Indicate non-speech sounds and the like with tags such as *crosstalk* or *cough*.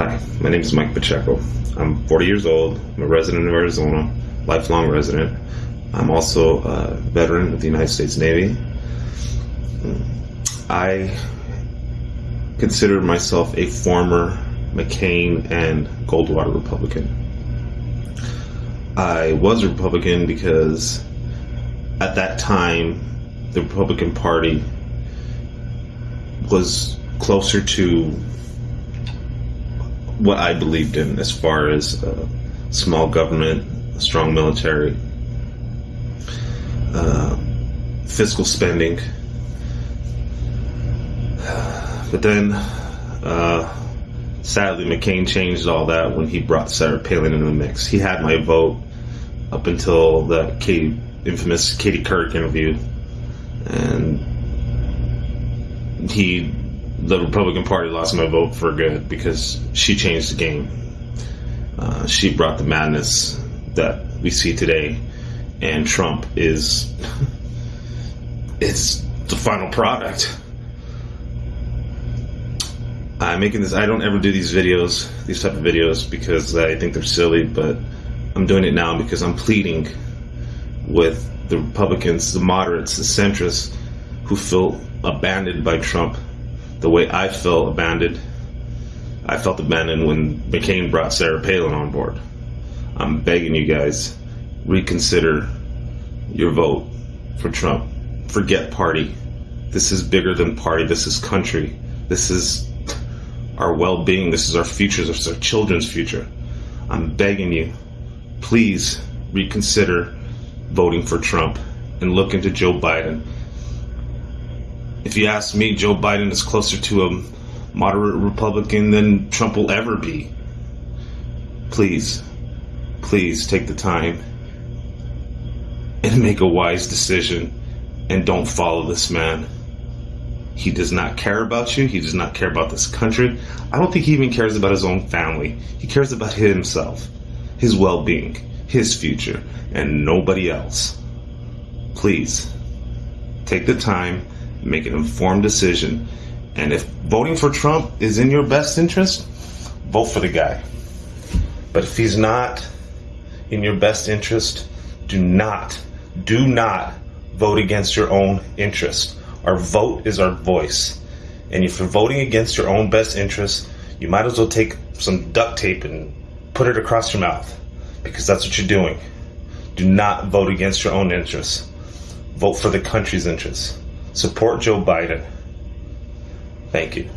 Hi, my name is Mike Pacheco. I'm 40 years old. I'm a resident of Arizona, lifelong resident. I'm also a veteran of the United States Navy. I consider myself a former McCain and Goldwater Republican. I was a Republican because at that time the Republican Party was closer to what I believed in as far as uh, small government, strong military, uh, fiscal spending. *sighs* But then, uh, sadly, McCain changed all that when he brought Sarah Palin into the mix. He had my vote up until the Katie, infamous Katie Couric interview, and he, the Republican Party, lost my vote for good because she changed the game. Uh, she brought the madness that we see today, and Trump is *laughs* it's the final product. I'm making this. I don't ever do these videos, these type of videos, because I think they're silly. But I'm doing it now because I'm pleading with the Republicans, the moderates, the centrists, who feel abandoned by Trump, the way I felt abandoned. I felt abandoned when McCain brought Sarah Palin on board. I'm begging you guys, reconsider your vote for Trump. Forget party. This is bigger than party. This is country. This is our well being. This is our future. This is our children's future. I'm begging you, please reconsider voting for Trump and look into Joe Biden. If you ask me, Joe Biden is closer to a moderate Republican than Trump will ever be. Please, please take the time and make a wise decision and don't follow this man. He does not care about you. He does not care about this country. I don't think he even cares about his own family. He cares about himself, his well being, his future, and nobody else. Please take the time, make an informed decision, and if voting for Trump is in your best interest, vote for the guy. But if he's not in your best interest, do not, do not vote against your own interest. Our vote is our voice. And if you're voting against your own best interest, you might as well take some duct tape and put it across your mouth because that's what you're doing. Do not vote against your own interests. Vote for the country's interests. Support Joe Biden. Thank you.